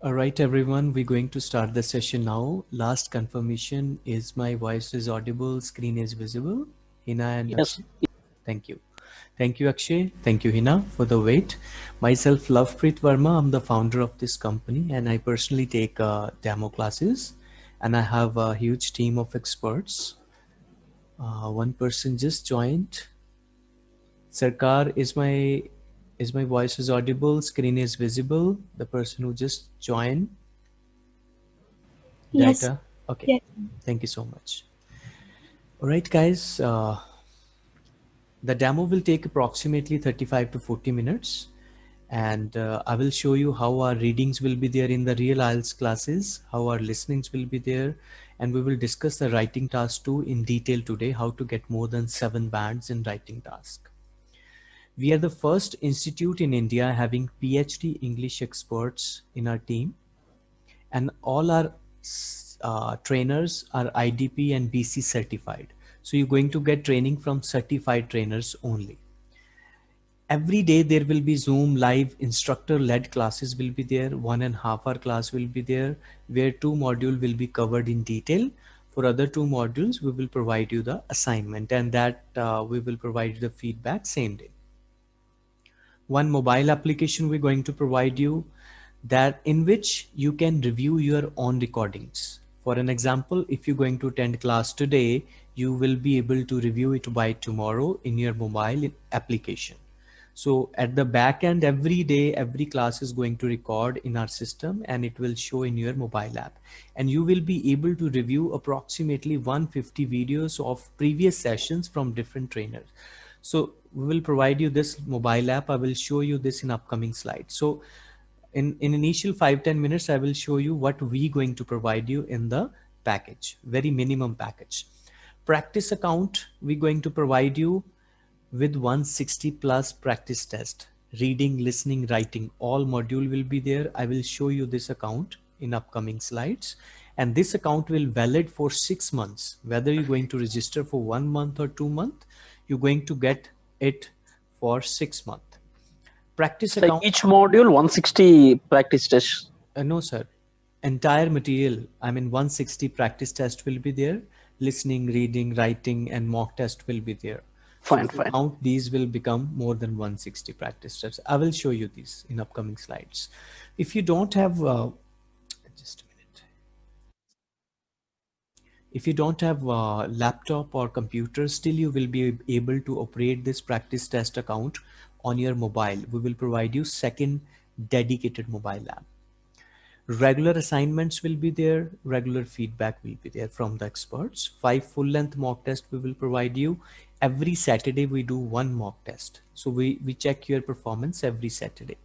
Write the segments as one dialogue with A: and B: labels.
A: All right, everyone, we're going to start the session now. Last confirmation is my voice is audible, screen is visible. Hina and
B: yes.
A: Akshay. Thank you. Thank you, Akshay. Thank you, Hina, for the wait. Myself, Lovepreet Verma. I'm the founder of this company and I personally take uh, demo classes and I have a huge team of experts. Uh, one person just joined. Sarkar is my is my voice is audible? Screen is visible? The person who just joined?
C: Yes.
A: Data? Okay.
C: Yes.
A: Thank you so much. All right, guys. Uh, the demo will take approximately 35 to 40 minutes. And uh, I will show you how our readings will be there in the real IELTS classes, how our listenings will be there. And we will discuss the writing task too in detail today, how to get more than seven bands in writing task. We are the first institute in India having PhD English experts in our team and all our uh, trainers are IDP and BC certified. So you're going to get training from certified trainers only. Every day there will be Zoom live instructor led classes will be there. One and a half hour class will be there where two module will be covered in detail. For other two modules, we will provide you the assignment and that uh, we will provide the feedback same day one mobile application we're going to provide you that in which you can review your own recordings. For an example, if you're going to attend class today, you will be able to review it by tomorrow in your mobile application. So at the back end, every day, every class is going to record in our system and it will show in your mobile app. And you will be able to review approximately 150 videos of previous sessions from different trainers. So we will provide you this mobile app. I will show you this in upcoming slides. So in, in initial five ten minutes, I will show you what we going to provide you in the package, very minimum package. Practice account, we're going to provide you with 160 plus practice test, reading, listening, writing, all module will be there. I will show you this account in upcoming slides. And this account will valid for six months, whether you're going to register for one month or two month you're going to get it for six months. Practice
B: so
A: account.
B: Each module 160 practice test.
A: Uh, no, sir. Entire material, I mean 160 practice test will be there. Listening, reading, writing, and mock test will be there.
B: Fine,
A: so
B: fine.
A: Count these will become more than 160 practice tests. I will show you these in upcoming slides. If you don't have uh, If you don't have a laptop or computer, still you will be able to operate this practice test account on your mobile. We will provide you second dedicated mobile app. Regular assignments will be there. Regular feedback will be there from the experts. Five full length mock test we will provide you. Every Saturday we do one mock test. So we, we check your performance every Saturday.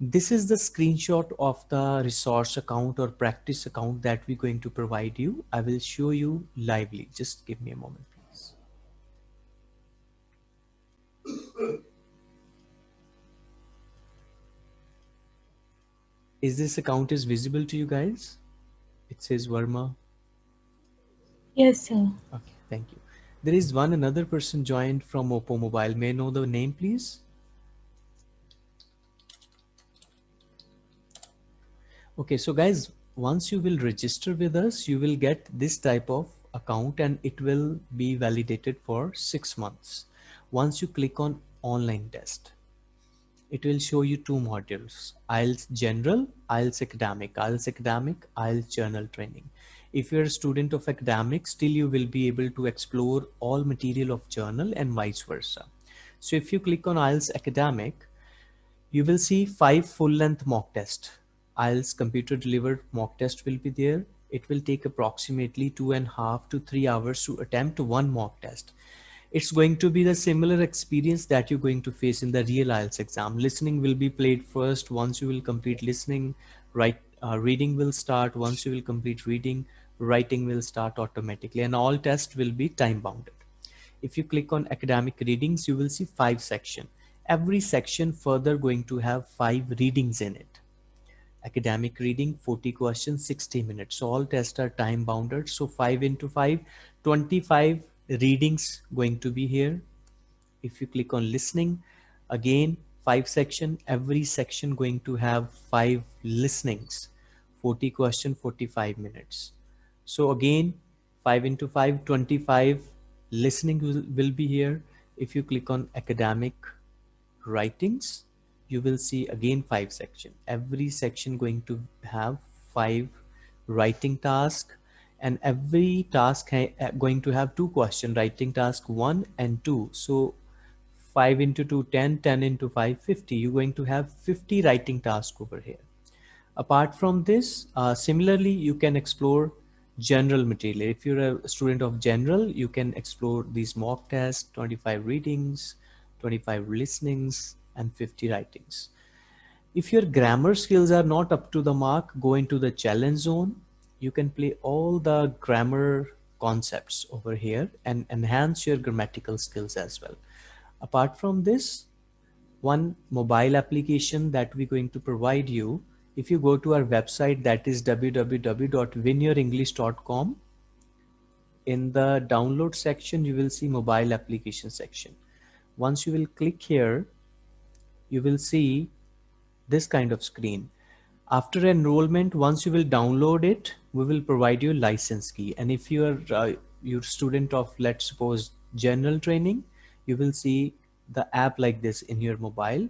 A: This is the screenshot of the resource account or practice account that we're going to provide you. I will show you lively. Just give me a moment, please. Is this account is visible to you guys? It says Verma.
C: Yes, sir.
A: Okay, thank you. There is one another person joined from Oppo Mobile. May I know the name, please? Okay, so guys, once you will register with us, you will get this type of account and it will be validated for six months. Once you click on online test, it will show you two modules, IELTS General, IELTS Academic, IELTS Academic, IELTS General Training. If you're a student of academic, still you will be able to explore all material of journal and vice versa. So if you click on IELTS Academic, you will see five full length mock test IELTS computer delivered mock test will be there. It will take approximately two and a half to three hours to attempt one mock test. It's going to be the similar experience that you're going to face in the real IELTS exam. Listening will be played first. Once you will complete listening, right, uh, reading will start. Once you will complete reading, writing will start automatically and all tests will be time bounded. If you click on academic readings, you will see five section. Every section further going to have five readings in it academic reading 40 questions 60 minutes so all tests are time bounded so 5 into 5 25 readings going to be here if you click on listening again five section, every section going to have five listenings, 40 question, 45 minutes. So again, 5 into 5, 25 listening will, will be here. If you click on academic writings, you will see again five section. Every section going to have five writing task and every task going to have two question writing task one and two. So 5 into 2, 10, 10 into 5, 50. You're going to have 50 writing tasks over here. Apart from this, uh, similarly, you can explore general material. If you're a student of general, you can explore these mock tests, 25 readings, 25 listenings, and 50 writings. If your grammar skills are not up to the mark, go into the challenge zone. You can play all the grammar concepts over here and enhance your grammatical skills as well. Apart from this, one mobile application that we're going to provide you, if you go to our website, that is www.winyourenglish.com. In the download section, you will see mobile application section. Once you will click here, you will see this kind of screen. After enrollment, once you will download it, we will provide you license key. And if you are uh, your student of, let's suppose, general training, you will see the app like this in your mobile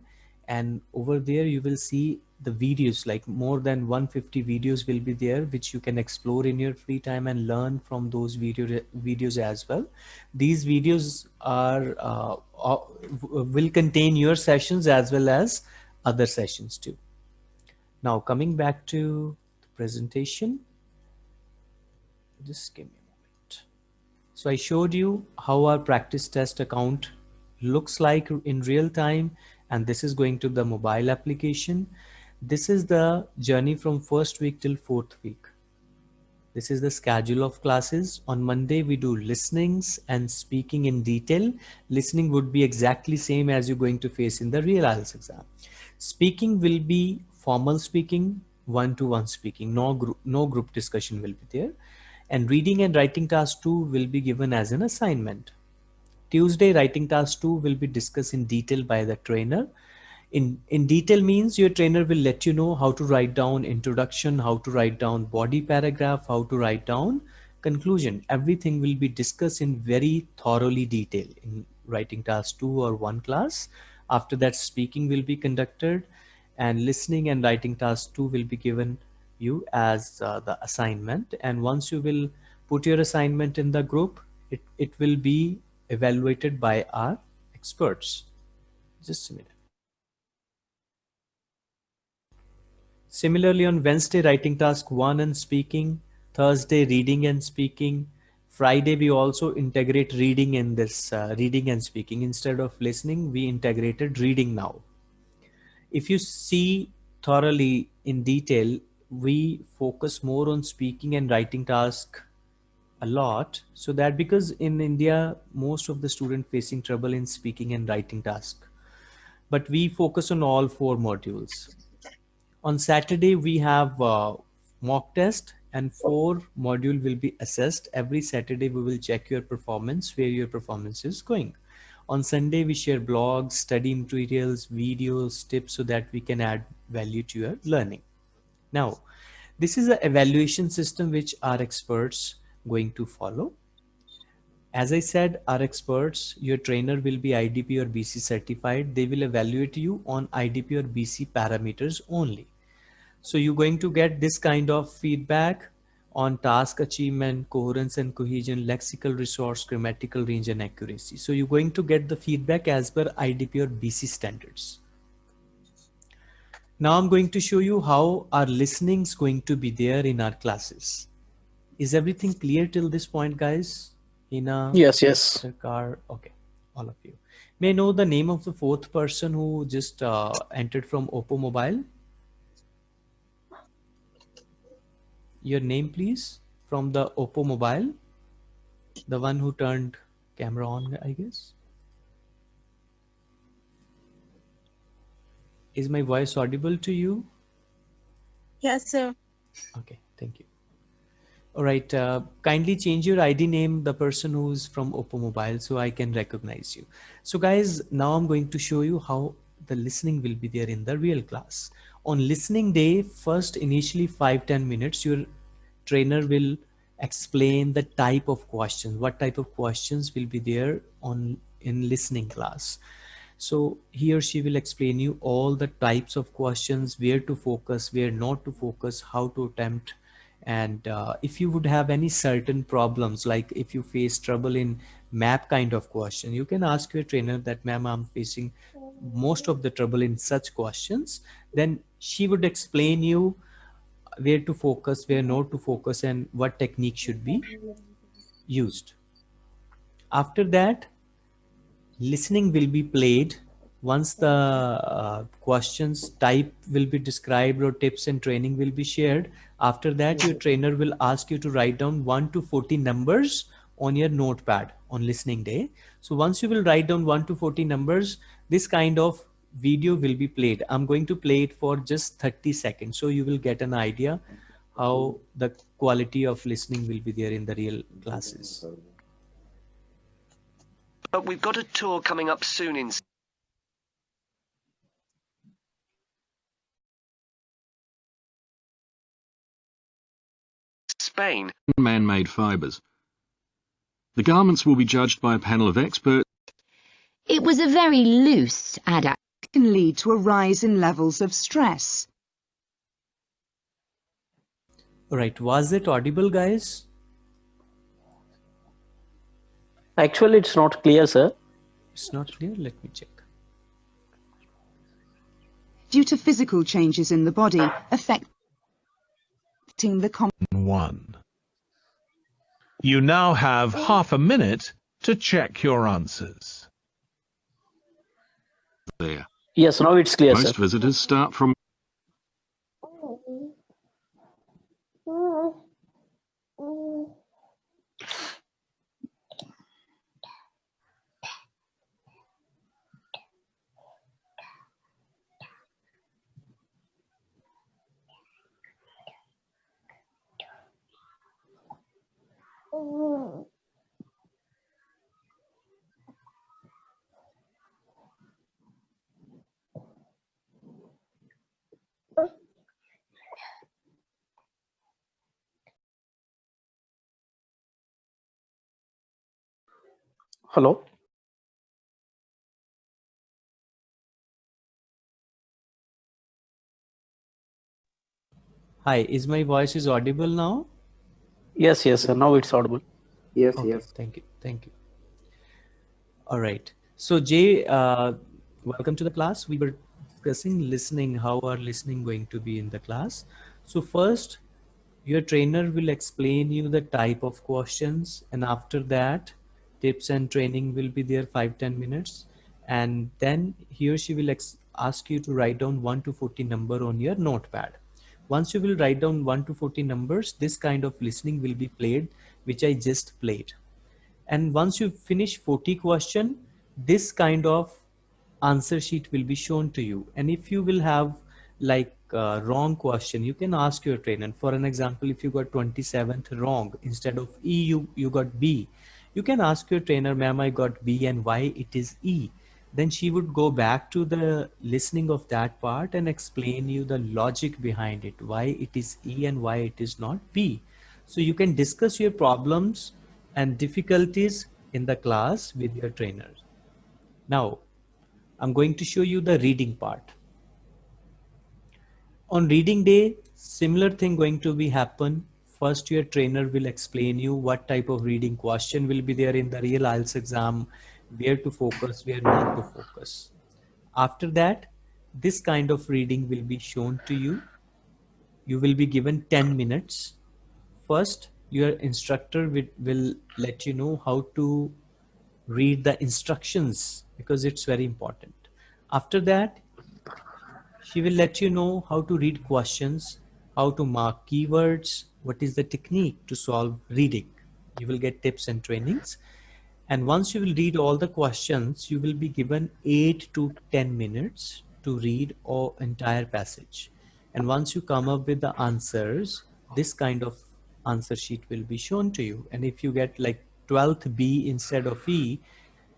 A: and over there you will see the videos like more than 150 videos will be there which you can explore in your free time and learn from those video videos as well. These videos are uh, uh, will contain your sessions as well as other sessions too. Now coming back to the presentation just give me a moment. So i showed you how our practice test account looks like in real time and this is going to the mobile application this is the journey from first week till fourth week. This is the schedule of classes. On monday we do listenings and speaking in detail. Listening would be exactly same as you're going to face in the real IELTS exam. Speaking will be formal speaking one-to-one -one speaking. No group no group discussion will be there. And reading and writing task 2 will be given as an assignment. Tuesday writing task 2 will be discussed in detail by the trainer. In, in detail means your trainer will let you know how to write down introduction, how to write down body paragraph, how to write down conclusion. Everything will be discussed in very thoroughly detail in writing task 2 or 1 class. After that speaking will be conducted and listening and writing task 2 will be given you as uh, the assignment and once you will put your assignment in the group it, it will be evaluated by our experts. Just a minute. Similarly, on Wednesday, writing task one and speaking, Thursday, reading and speaking, Friday, we also integrate reading in this uh, reading and speaking. Instead of listening, we integrated reading now. If you see thoroughly in detail, we focus more on speaking and writing task a lot so that because in India most of the student facing trouble in speaking and writing task but we focus on all four modules on Saturday we have uh, mock test and four module will be assessed. Every Saturday we will check your performance where your performance is going. On Sunday we share blogs study materials videos tips so that we can add value to your learning. Now this is an evaluation system which our experts going to follow. As I said, our experts, your trainer will be IDP or BC certified. They will evaluate you on IDP or BC parameters only. So you're going to get this kind of feedback on task achievement, coherence and cohesion, lexical resource, grammatical range and accuracy. So you're going to get the feedback as per IDP or BC standards. Now I'm going to show you how our listening is going to be there in our classes. Is everything clear till this point, guys? Hina,
B: yes, yes.
A: Car, okay, all of you. May I know the name of the fourth person who just uh, entered from Oppo Mobile? Your name, please, from the Oppo Mobile. The one who turned camera on, I guess. Is my voice audible to you?
D: Yes, sir.
A: Okay, thank you. All right, uh, kindly change your ID name, the person who's from Oppo Mobile, so I can recognize you. So guys, now I'm going to show you how the listening will be there in the real class. On listening day, first initially five ten minutes, your trainer will explain the type of questions, what type of questions will be there on in listening class. So he or she will explain you all the types of questions, where to focus, where not to focus, how to attempt. And uh, if you would have any certain problems, like if you face trouble in map kind of question, you can ask your trainer that, ma'am, I'm facing most of the trouble in such questions. Then she would explain you where to focus, where not to focus, and what technique should be used. After that, listening will be played once the uh, questions type will be described or tips and training will be shared. After that your trainer will ask you to write down 1 to 40 numbers on your notepad on listening day. So once you will write down 1 to 40 numbers this kind of video will be played. I'm going to play it for just 30 seconds so you will get an idea how the quality of listening will be there in the real classes.
E: But we've got a tour coming up soon in Spain.
F: man-made fibers. The garments will be judged by a panel of experts
G: It was a very loose adapt.
H: can lead to a rise in levels of stress.
A: Right, was it audible guys
B: Actually, it's not clear, sir.
A: it's not clear let me check
H: Due to physical changes in the body affecting the com-
I: one. You now have half a minute to check your answers.
F: there.
B: Yes, now it's clear,
F: Most
B: sir.
F: visitors start from
B: Hello?
A: hi is my voice is audible now
B: Yes, yes, sir. Now it's audible.
J: Yes,
A: Okay,
J: yes.
A: Thank you. Thank you. All right. So Jay, uh, welcome to the class. We were discussing listening, how are listening going to be in the class. So first, your trainer will explain you the type of questions and after that, tips and training will be there five ten minutes. And then he or she will ask you to write down 1 to 40 number on your notepad. Once you will write down 1 to 40 numbers, this kind of listening will be played, which I just played. And once you finish 40 question, this kind of answer sheet will be shown to you. And if you will have like uh, wrong question, you can ask your trainer. For an example, if you got 27th wrong, instead of E, you, you got B. You can ask your trainer, ma'am, I got B and why it is E. Then she would go back to the listening of that part and explain you the logic behind it why it is e and why it is not b. So you can discuss your problems and difficulties in the class with your trainer. Now i'm going to show you the reading part. On reading day similar thing going to be happen first your trainer will explain you what type of reading question will be there in the real IELTS exam where to focus, where not to focus. After that, this kind of reading will be shown to you. You will be given 10 minutes. First, your instructor will, will let you know how to read the instructions because it's very important. After that, she will let you know how to read questions, how to mark keywords, what is the technique to solve reading. You will get tips and trainings. And once you will read all the questions, you will be given eight to 10 minutes to read all entire passage. And once you come up with the answers, this kind of answer sheet will be shown to you. And if you get like 12th B instead of E,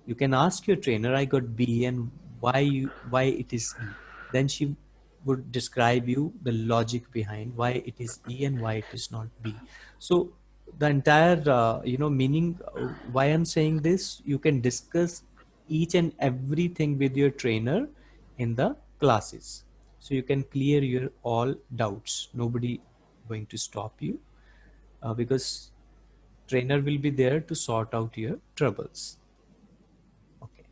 A: you can ask your trainer, I got B and why you why it is E. Then she would describe you the logic behind why it is E and why it is not B. So the entire uh, you know meaning uh, why I'm saying this you can discuss each and everything with your trainer in the classes. So you can clear your all doubts. Nobody going to stop you uh, because trainer will be there to sort out your troubles. Okay,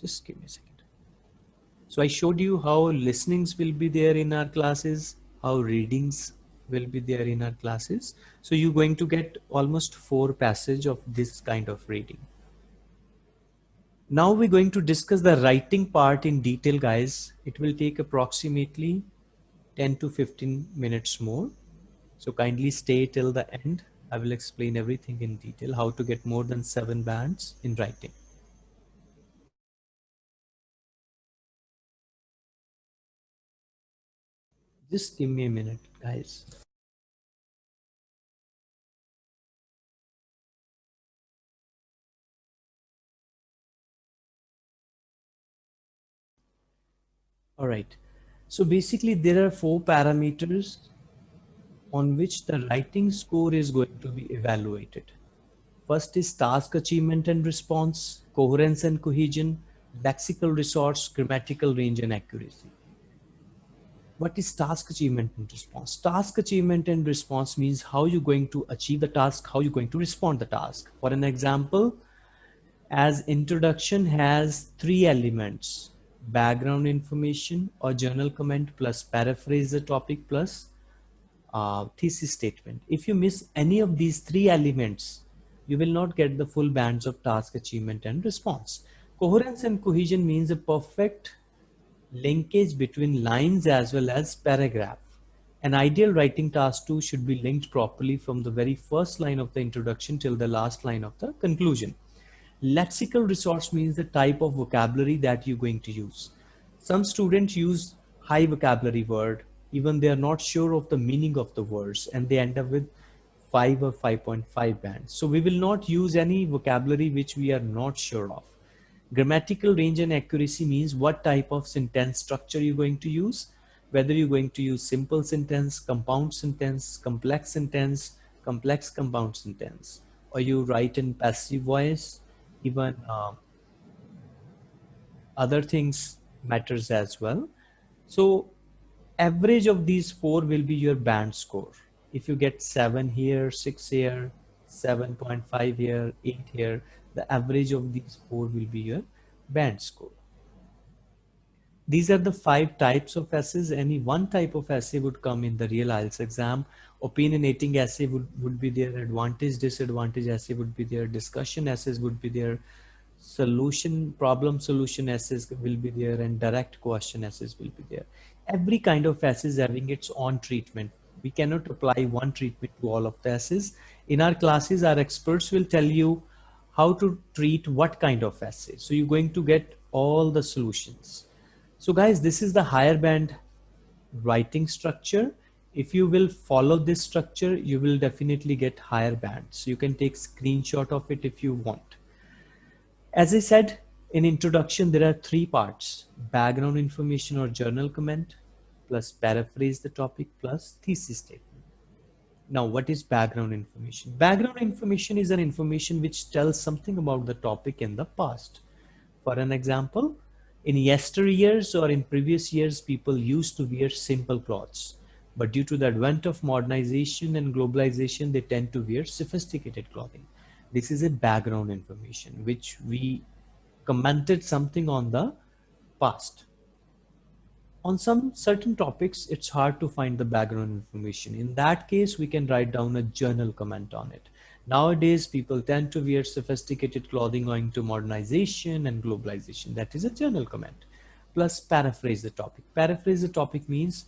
A: just give me a second. So I showed you how listenings will be there in our classes, how readings will be there in our classes. So you're going to get almost four passage of this kind of reading. Now we're going to discuss the writing part in detail, guys. It will take approximately 10 to 15 minutes more. So kindly stay till the end. I will explain everything in detail, how to get more than seven bands in writing. Just give me a minute, guys. All right. So basically there are four parameters on which the writing score is going to be evaluated. First is task achievement and response, coherence and cohesion, lexical resource, grammatical range and accuracy. What is task achievement and response? Task achievement and response means how you're going to achieve the task, how you're going to respond the task. For an example, as introduction has three elements, background information or journal comment plus paraphrase the topic plus uh, thesis statement. If you miss any of these three elements, you will not get the full bands of task achievement and response. Coherence and cohesion means a perfect linkage between lines as well as paragraph. An ideal writing task 2 should be linked properly from the very first line of the introduction till the last line of the conclusion. Lexical resource means the type of vocabulary that you're going to use. Some students use high vocabulary word, even they are not sure of the meaning of the words and they end up with 5 or 5.5 bands. So we will not use any vocabulary which we are not sure of. Grammatical range and accuracy means what type of sentence structure you're going to use, whether you're going to use simple sentence, compound sentence, complex sentence, complex compound sentence, or you write in passive voice, even uh, other things matters as well. So average of these four will be your band score. If you get seven here, six here, 7.5 here, eight here, the average of these four will be your band score. These are the five types of essays. Any one type of essay would come in the real IELTS exam. Opinionating essay would, would be there Advantage, disadvantage essay would be there Discussion essays would be there Solution, problem solution essays will be there and direct question essays will be there. Every kind of essay is having its own treatment. We cannot apply one treatment to all of the essays. In our classes, our experts will tell you how to treat what kind of essay. So you're going to get all the solutions. So guys, this is the higher band writing structure. If you will follow this structure, you will definitely get higher bands. So you can take screenshot of it if you want. As I said in introduction, there are three parts, background information or journal comment, plus paraphrase the topic, plus thesis statement. Now, what is background information? Background information is an information which tells something about the topic in the past. For an example, in yesteryears or in previous years, people used to wear simple clothes. But due to the advent of modernization and globalization, they tend to wear sophisticated clothing. This is a background information, which we commented something on the past on some certain topics, it's hard to find the background information. In that case, we can write down a journal comment on it. Nowadays, people tend to wear sophisticated clothing owing to modernization and globalization. That is a journal comment. Plus paraphrase the topic. Paraphrase the topic means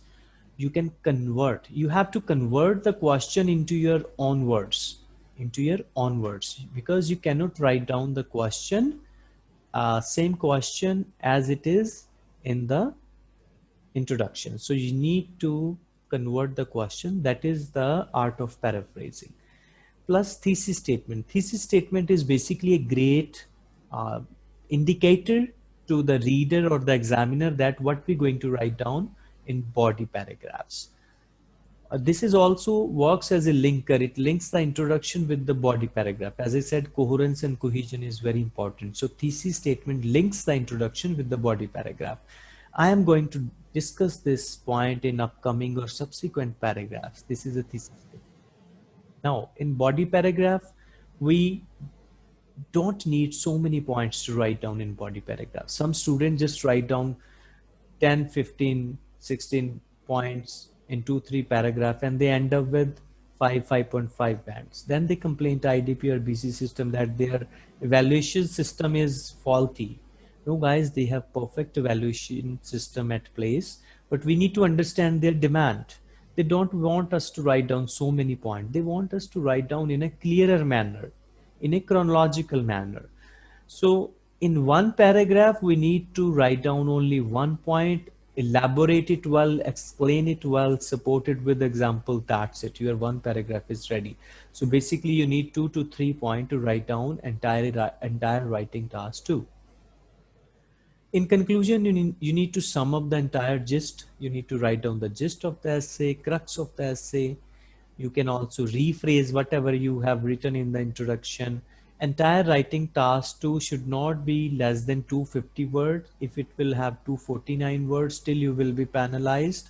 A: you can convert. You have to convert the question into your own words, into your own words, because you cannot write down the question, uh, same question as it is in the introduction. So you need to convert the question. That is the art of paraphrasing. Plus thesis statement. Thesis statement is basically a great uh, indicator to the reader or the examiner that what we're going to write down in body paragraphs. Uh, this is also works as a linker. It links the introduction with the body paragraph. As I said, coherence and cohesion is very important. So thesis statement links the introduction with the body paragraph. I am going to discuss this point in upcoming or subsequent paragraphs. This is a thesis. Now in body paragraph, we don't need so many points to write down in body paragraph. Some students just write down 10, 15, 16 points in two, three paragraph and they end up with five, 5.5 bands. Then they complain to IDP or BC system that their evaluation system is faulty. No guys, they have perfect evaluation system at place, but we need to understand their demand. They don't want us to write down so many points. They want us to write down in a clearer manner in a chronological manner. So in one paragraph, we need to write down only one point, elaborate it well, explain it well, support it with example, that's it. Your one paragraph is ready. So basically you need two to three point to write down entire, entire writing task too. In conclusion, you need, you need to sum up the entire gist. You need to write down the gist of the essay, crux of the essay, you can also rephrase whatever you have written in the introduction. Entire writing task 2 should not be less than 250 words. If it will have 249 words, still you will be penalized.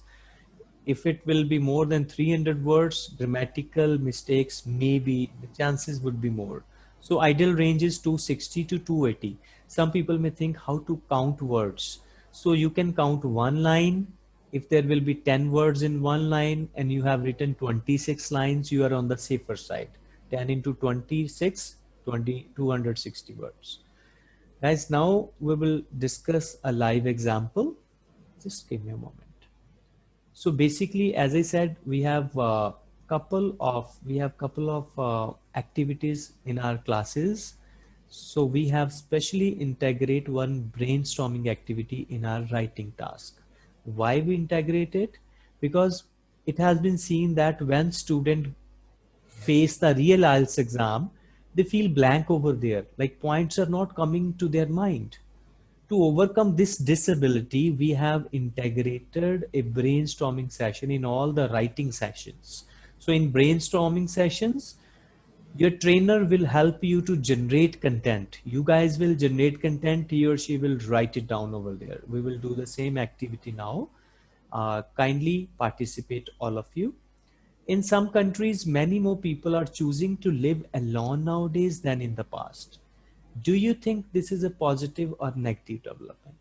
A: If it will be more than 300 words, grammatical mistakes maybe the chances would be more. So ideal range is 260 to 280. Some people may think how to count words. So you can count one line if there will be 10 words in one line and you have written 26 lines, you are on the safer side. 10 into 26, 20, 260 words. Guys, now we will discuss a live example. Just give me a moment. So basically, as I said, we have a couple of, we have couple of uh, activities in our classes. So we have specially integrate one brainstorming activity in our writing task. Why we integrate it? Because it has been seen that when student face the real IELTS exam they feel blank over there. Like points are not coming to their mind. To overcome this disability we have integrated a brainstorming session in all the writing sessions. So in brainstorming sessions your trainer will help you to generate content. You guys will generate content he or she will write it down over there. We will do the same activity now. Uh, kindly participate all of you. In some countries many more people are choosing to live alone nowadays than in the past. Do you think this is a positive or negative development?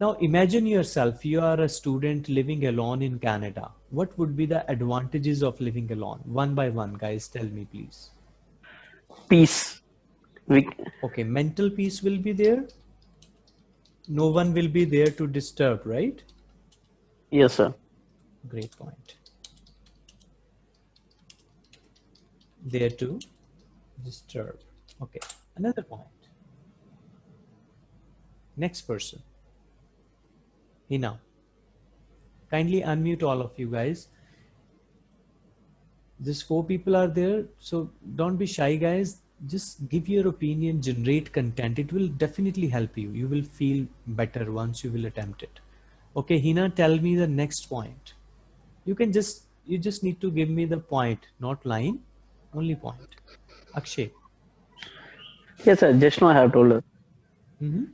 A: Now imagine yourself you are a student living alone in canada. What would be the advantages of living alone? One by one guys tell me please
B: peace. We,
A: okay, mental peace will be there. No one will be there to disturb, right?
B: Yes, sir.
A: Great point. There to disturb. Okay, another point. Next person. Hina. Kindly unmute all of you guys just four people are there so don't be shy guys. Just give your opinion generate content. It will definitely help you. You will feel better once you will attempt it. Okay hina tell me the next point. You can just you just need to give me the point not line only point. Akshay.
B: Yes sir. Just now i have told her.
A: Mm -hmm.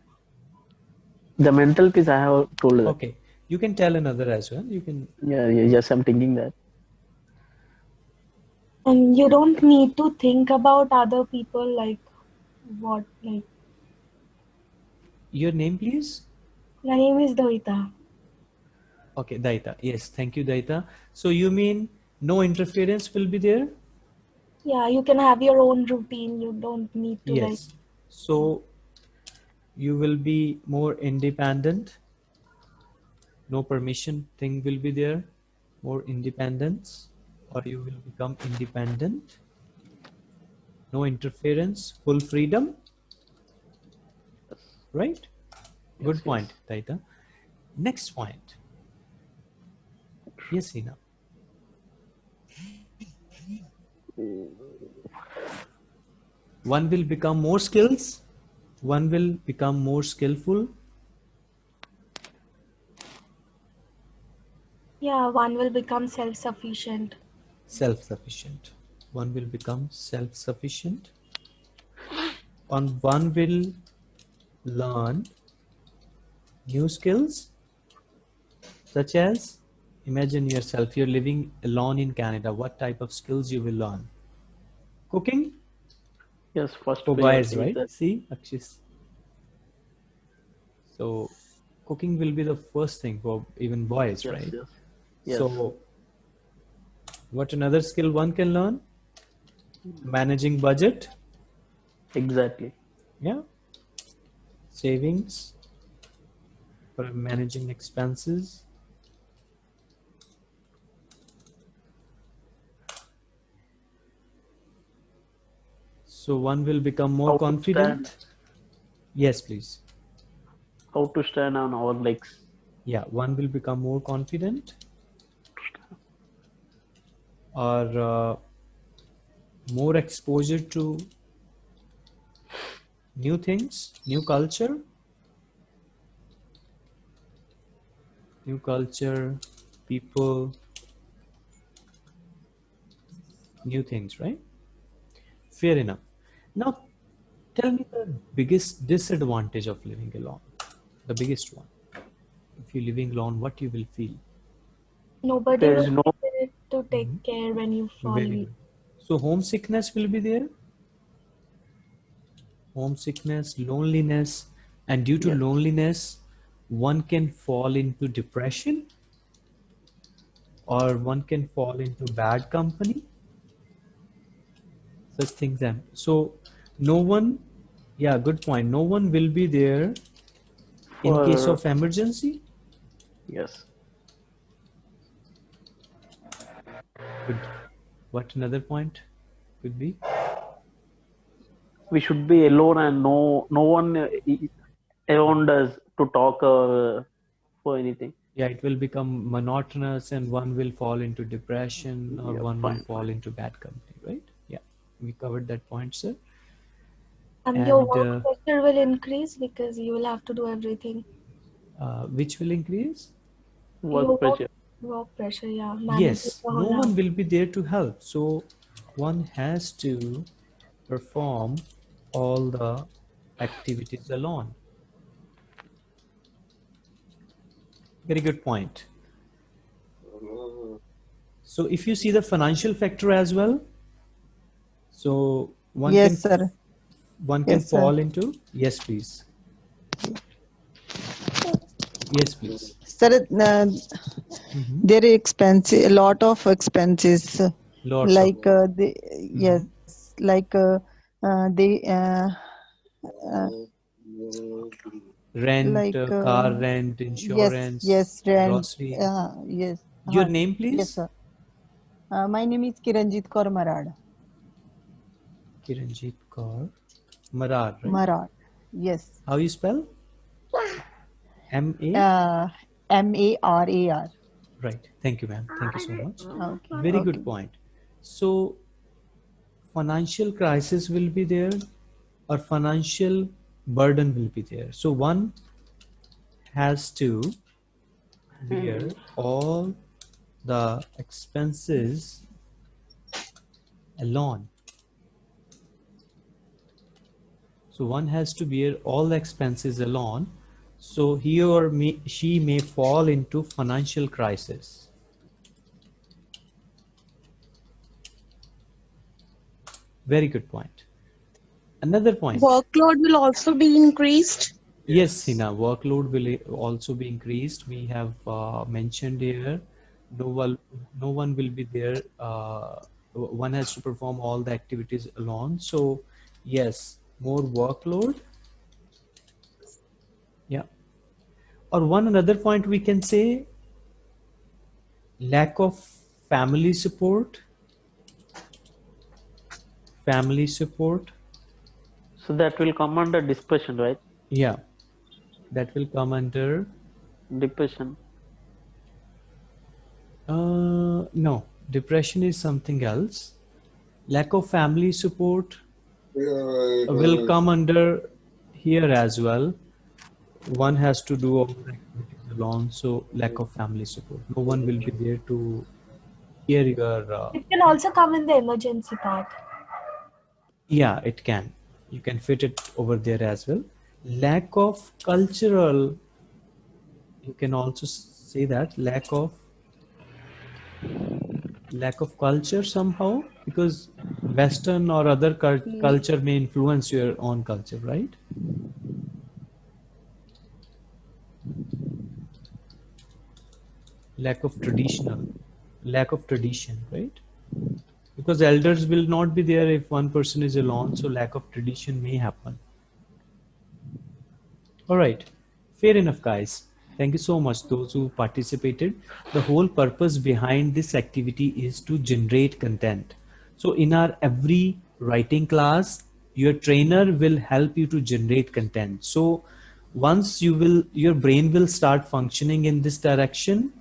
B: the mental peace i have told her.
A: Okay. You can tell another as well. You can
B: yeah, yeah yes i'm thinking that
C: and you don't need to think about other people like what like
A: your name please?
C: My name is Daita.
A: okay Daita. Yes thank you Daita. So you mean no interference will be there?
C: Yeah you can have your own routine. You don't need to
A: yes.
C: Like
A: so you will be more independent. No permission thing will be there. More independence or you will become independent. No interference full freedom. Right? Yes, good
B: yes.
A: point taita. Next point. Yes Hina. one will become more skills. One will become more skillful.
C: Yeah one will become self-sufficient
A: self-sufficient one will become self-sufficient and one will learn new skills such as imagine yourself you're living alone in canada what type of skills you will learn cooking
B: Yes, first.
A: for boys right
B: that.
A: see Akshis. so cooking will be the first thing for even boys
B: Yes,
A: right
B: yes. Yes.
A: so what another skill one can learn? Managing budget.
B: Exactly.
A: yeah. Savings. For managing expenses. So one will become more
B: How
A: confident. yes please.
B: How to stand on our legs.
A: yeah one will become more confident or uh, more exposure to new things new culture. New culture people new things right? Fair enough. Now tell me the biggest disadvantage of living alone. The biggest one. If you're living alone what you will feel?
C: Nobody
B: There is
C: will
B: no
C: be there to take mm-hmm. care when you fall
A: Very
C: ill.
A: good. So homesickness will be there. Homesickness, loneliness, and due to
B: Yes.
A: loneliness, one can fall into depression or one can fall into bad company. Such things. And so, no one, yeah, good point. No one will be there in case of emergency.
B: yes.
A: Good. What another point could be?
B: We should be alone and no no one uh, around us to talk or uh, for anything.
A: yeah it will become monotonous and one will fall into depression or
B: Yeah,
A: one will fall into bad company right yeah we covered that point sir
C: And, your work
A: uh,
C: pressure will increase because you will have to do everything.
A: uh, which will increase
B: Work
C: Your
B: pressure.
C: Work pressure, yeah. managing
A: yes no
C: whole
A: one will be there to help so one has to perform all the activities alone very good point so if you see the financial factor as well so one
J: yes,
A: can
J: sir.
A: one can
J: Yes, sir.
A: fall into yes please yes please
J: Sir, uh, there are expenses, a lot of expenses,
A: Lots of-
J: like uh, the yes, like uh, uh, they uh, uh,
A: rent
J: like,
A: car rent insurance
J: yes, yes, rent,
A: grocery
J: uh, yes.
A: your
J: uh,
A: name please
J: Yes, sir. Uh, my name is Kiranjit Kaur Marad.
A: kiranjit kaur marar right?
J: Marad. Yes.
A: how you spell m a
J: Uh, M A R A R.
A: right. Thank you ma'am. Thank you so much.
J: Okay.
A: very
J: okay.
A: good point. So financial crisis will be there or financial burden will be there? So one has to bear hmm. all the expenses alone. So one has to bear all the expenses alone so he or me, she may fall into financial crisis very good point another point
D: Workload will also be increased.
A: Yes, Sina, workload will also be increased. We have uh, mentioned here, no one, no one will be there. Uh, one has to perform all the activities alone. So, yes, more workload. Yeah. Or one another point we can say, lack of family support. Family support.
B: So that will come under depression, right?
A: Yeah, that will come under
B: Depression.
A: Uh, no, depression is something else. Lack of family support will come under here as well. One has to do all alone, so lack of family support. No one will be there to hear your. Uh,
C: It can also come in the emergency part.
A: yeah, it can. You can fit it over there as well. Lack of cultural. You can also say that lack of lack of culture somehow because Western or other cul- culture may influence your own culture, right? Lack of traditional lack of tradition right? Because elders will not be there if one person is alone so lack of tradition may happen. All right. Fair enough guys. Thank you so much those who participated. The whole purpose behind this activity is to generate content. So in our every writing class your trainer will help you to generate content. So once you will your brain will start functioning in this direction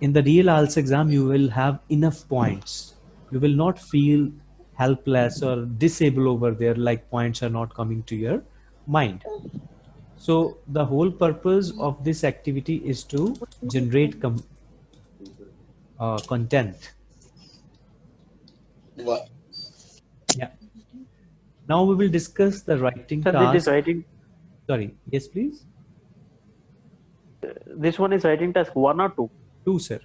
A: in the real IELTS exam, you will have enough points. You will not feel helpless or disabled over there like points are not coming to your mind. So the whole purpose of this activity is to generate com- uh, content. Yeah. Now we will discuss the writing
B: Sir,
A: task.
B: this is writing.
A: Sorry. Yes, please.
B: This one is writing task one or two.
A: Two, sir.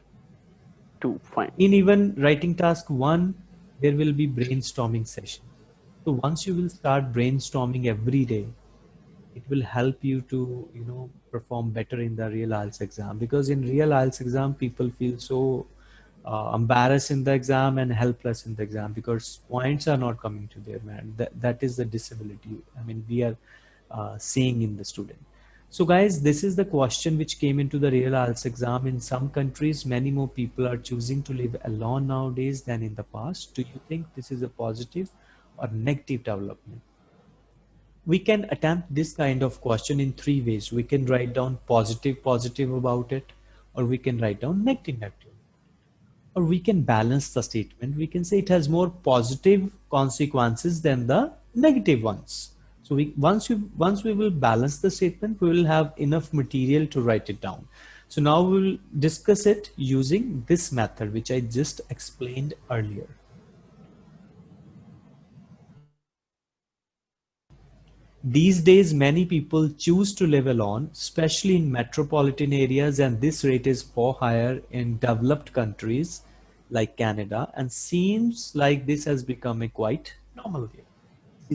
B: Two. Fine.
A: in even writing task one there will be brainstorming session so once you will start brainstorming every day it will help you to you know perform better in the real IELTS exam because in real IELTS exam people feel so uh, embarrassed in the exam and helpless in the exam because points are not coming to their man that, that is the disability I mean we are uh, seeing in the student so guys, this is the question which came into the real IELTS exam. In some countries, many more people are choosing to live alone nowadays than in the past. Do you think this is a positive or negative development? We can attempt this kind of question in three ways. We can write down positive, positive about it, or we can write down negative, negative. Or we can balance the statement. We can say it has more positive consequences than the negative ones. So we once you once we will balance the statement, we will have enough material to write it down. So now we will discuss it using this method, which I just explained earlier. These days, many people choose to live alone, especially in metropolitan areas, and this rate is far higher in developed countries like Canada, and seems like this has become a quite normal here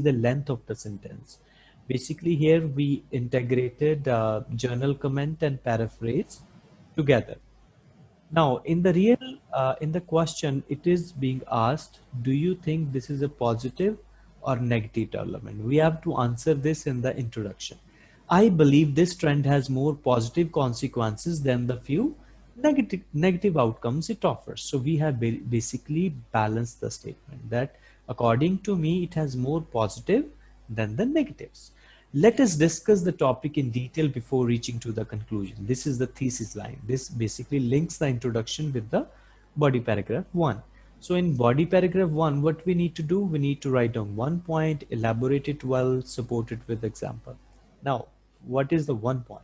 A: the length of the sentence. Basically here we integrated uh, journal comment and paraphrase together. Now in the real, uh, in the question, it is being asked, do you think this is a positive or negative development? We have to answer this in the introduction. I believe this trend has more positive consequences than the few negative negative outcomes it offers. So we have basically balanced the statement that according to me, it has more positive than the negatives. Let us discuss the topic in detail before reaching to the conclusion. This is the thesis line. This basically links the introduction with the body paragraph one. So in body paragraph one, what we need to do, we need to write down one point, elaborate it well, support it with example. Now, what is the one point?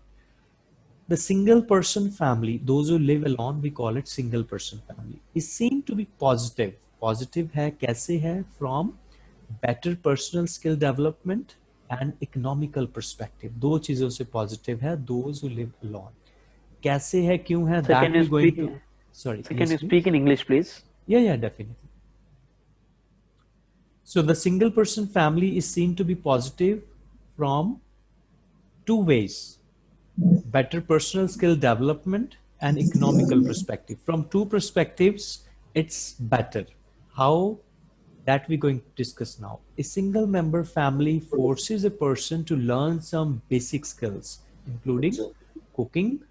A: The single person family, those who live alone, we call it single person family, is seen to be positive. Positive है कैसे है from better personal skill development and economical perspective. दो चीजों से positive है those who live alone. कैसे है क्यों है
B: Sir,
A: that
B: can you
A: we're going
B: speak-
A: to sorry
B: So can
A: yes,
B: you
A: please.
B: speak in English, please?
A: Yeah, yeah, definitely. So the single person family is seen to be positive from two ways. Better personal skill development and economical perspective. From two perspectives, it's better. How? That we're going to discuss now. A single member family forces a person to learn some basic skills, including cooking,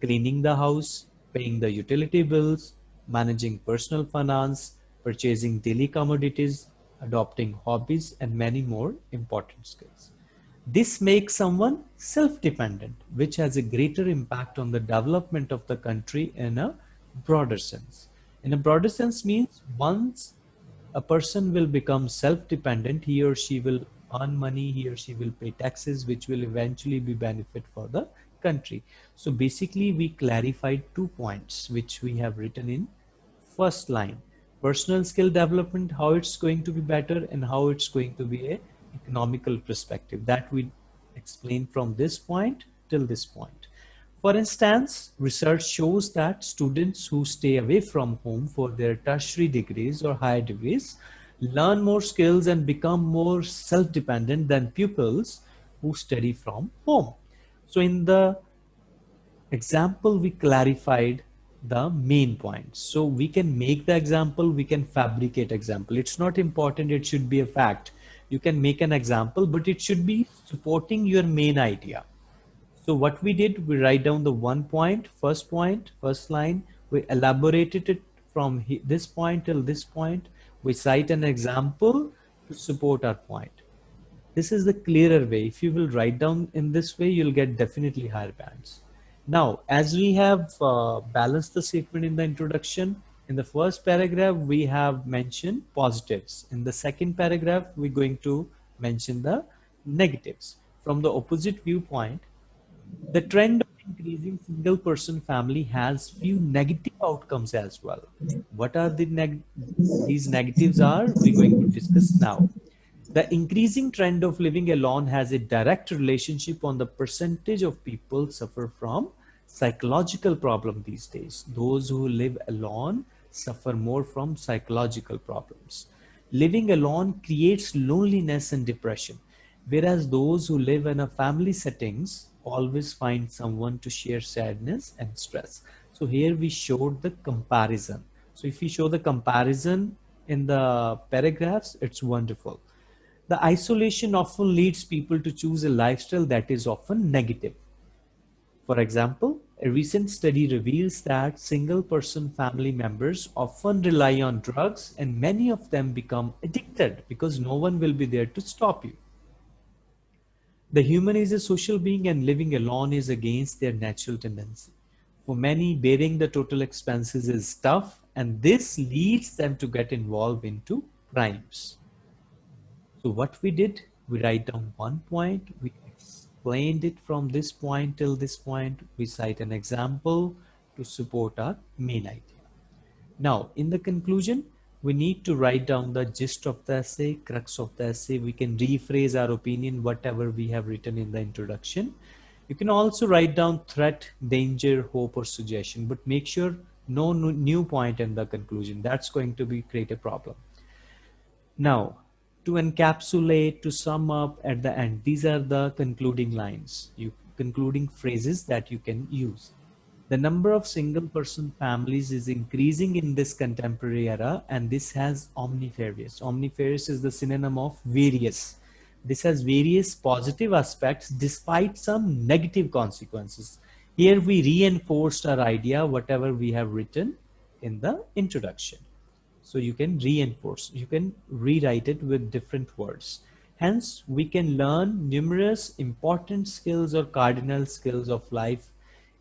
A: cleaning the house, paying the utility bills, managing personal finance, purchasing daily commodities, adopting hobbies, and many more important skills. This makes someone self-dependent, which has a greater impact on the development of the country in a broader sense. In a broader sense means once a person will become self-dependent, he or she will earn money, he or she will pay taxes, which will eventually be benefit for the country. So basically we clarified two points which we have written in first line. Personal skill development, how it's going to be better and how it's going to be a economical perspective. That we explain from this point till this point. For instance, research shows that students who stay away from home for their tertiary degrees or higher degrees learn more skills and become more self-dependent than pupils who study from home. So in the example, we clarified the main points. So we can make the example, we can fabricate example. It's not important, it should be a fact. You can make an example, but it should be supporting your main idea. So what we did, we write down the one point, first point, first line, we elaborated it from this point till this point. We cite an example to support our point. This is the clearer way. If you will write down in this way, you'll get definitely higher bands. Now, as we have uh, balanced the statement in the introduction, in the first paragraph, we have mentioned positives. In the second paragraph, we're going to mention the negatives. From the opposite viewpoint, the trend of increasing single person family has few negative outcomes as well. What are the neg these negatives are we're going to discuss now. The increasing trend of living alone has a direct relationship on the percentage of people suffer from psychological problem these days. Those who live alone suffer more from psychological problems. Living alone creates loneliness and depression, whereas those who live in a family settings always find someone to share sadness and stress. So here we showed the comparison. So if we show the comparison in the paragraphs, it's wonderful. The isolation often leads people to choose a lifestyle that is often negative. For example, a recent study reveals that single person family members often rely on drugs and many of them become addicted because no one will be there to stop you. The human is a social being and living alone is against their natural tendency. For many, bearing the total expenses is tough and this leads them to get involved into crimes. So what we did, we write down one point, we explained it from this point till this point. We cite an example to support our main idea. Now, in the conclusion, we need to write down the gist of the essay, crux of the essay. We can rephrase our opinion, whatever we have written in the introduction. You can also write down threat, danger, hope, or suggestion, but make sure no new point in the conclusion. That's going to be create a problem. Now, to encapsulate, to sum up at the end. These are the concluding lines, you concluding phrases that you can use. The number of single person families is increasing in this contemporary era and this has omnifarious. Omnifarious is the synonym of various. This has various positive aspects despite some negative consequences. Here we reinforced our idea, whatever we have written in the introduction. So you can reinforce, you can rewrite it with different words. Hence, we can learn numerous important skills or cardinal skills of life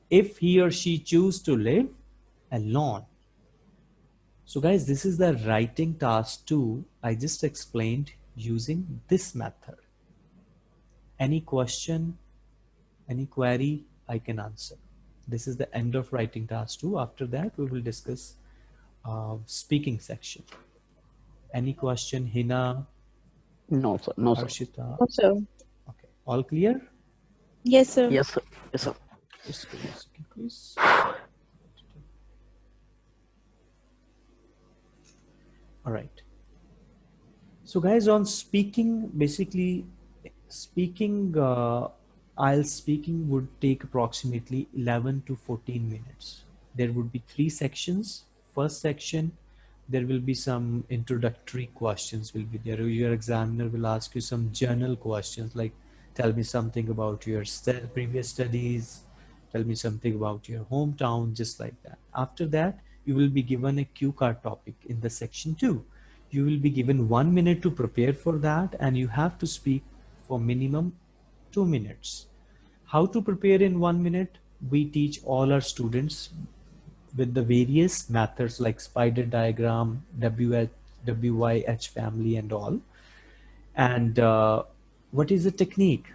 A: if he or she choose to live alone. So guys, this is the writing task two I just explained using this method. Any question, any query, I can answer. This is the end of writing task two. After that, we will discuss uh, speaking section. Any question, Hina?
B: No, sir. No, sir.
A: Arshita?
D: No, sir.
A: Okay. All clear?
D: Yes, sir.
B: Yes, sir. Yes, sir.
A: Just give me a second, please. All right. So guys, on speaking, basically speaking, uh, IELTS speaking would take approximately 11 to 14 minutes. There would be three sections first section, there will be some introductory questions will be there. Your examiner will ask you some general questions like tell me something about your previous studies, tell me something about your hometown, just like that. After that, you will be given a cue card topic in the section two. You will be given one minute to prepare for that and you have to speak for minimum two minutes. How to prepare in one minute? We teach all our students with the various methods like spider diagram, WH, WYH family and all. And uh, what is the technique?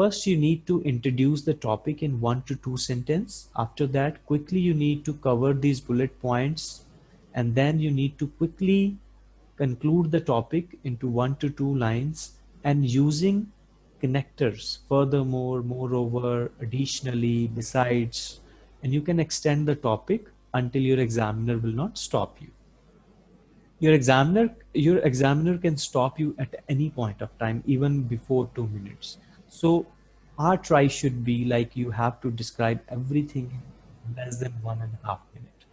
A: First you need to introduce the topic in one to two sentence. After that, quickly you need to cover these bullet points. And then you need to quickly conclude the topic into one to two lines and using connectors furthermore moreover additionally besides. And you can extend the topic until your examiner will not stop you. Your examiner your examiner can stop you at any point of time even before two minutes so our try should be like you have to describe everything in less than one and a half minute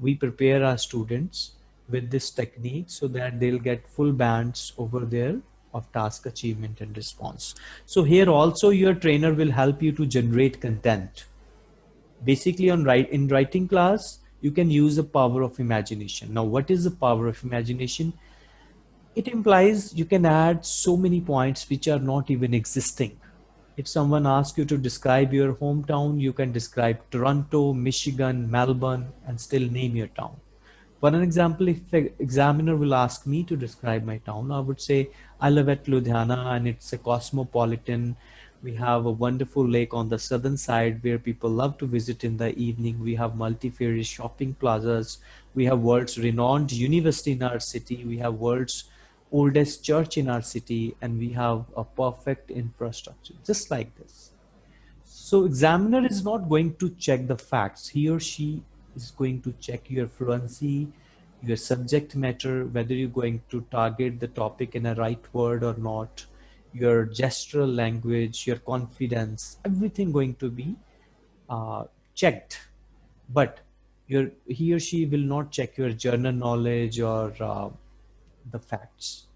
A: we prepare our students with this technique so that they'll get full bands over there of task achievement and response. So here also your trainer will help you to generate content. Basically on write in writing class, you can use the power of imagination. Now, what is the power of imagination? It implies you can add so many points which are not even existing. If someone asks you to describe your hometown, you can describe Toronto, Michigan, Melbourne, and still name your town. For an example, if the examiner will ask me to describe my town, I would say I live at Ludhiana and it's a cosmopolitan. We have a wonderful lake on the southern side where people love to visit in the evening. We have multifarious shopping plazas. We have world's renowned university in our city. We have world's oldest church in our city and we have a perfect infrastructure just like this. So examiner is not going to check the facts. He or she is going to check your fluency, your subject matter, whether you're going to target the topic in a right word or not, your gestural language, your confidence, everything going to be uh, checked. But your, he or she will not check your journal knowledge or uh, the facts.